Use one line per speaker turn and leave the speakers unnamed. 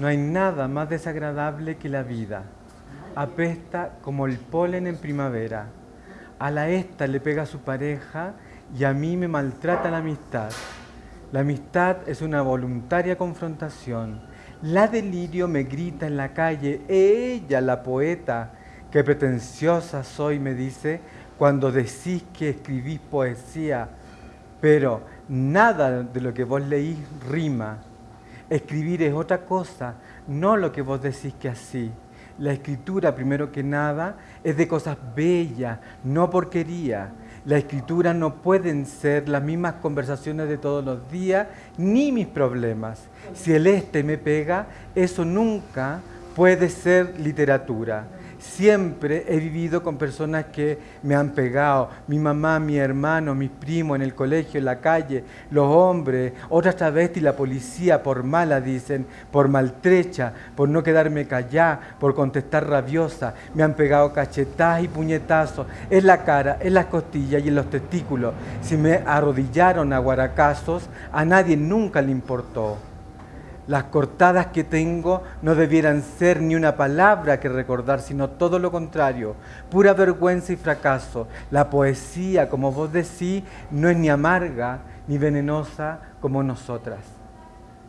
No hay nada más desagradable que la vida. Apesta como el polen en primavera. A la esta le pega su pareja y a mí me maltrata la amistad. La amistad es una voluntaria confrontación. La delirio me grita en la calle, ella, la poeta, qué pretenciosa soy, me dice, cuando decís que escribís poesía, pero nada de lo que vos leís rima. Escribir es otra cosa, no lo que vos decís que así. La escritura, primero que nada, es de cosas bellas, no porquería. La escritura no pueden ser las mismas conversaciones de todos los días, ni mis problemas. Si el este me pega, eso nunca puede ser literatura. Siempre he vivido con personas que me han pegado, mi mamá, mi hermano, mis primos en el colegio, en la calle, los hombres, otras travestis, la policía, por mala dicen, por maltrecha, por no quedarme callada, por contestar rabiosa. Me han pegado cachetadas y puñetazos en la cara, en las costillas y en los testículos. Si me arrodillaron a guaracazos, a nadie nunca le importó. Las cortadas que tengo no debieran ser ni una palabra que recordar, sino todo lo contrario, pura vergüenza y fracaso. La poesía, como vos decís, no es ni amarga ni venenosa como nosotras.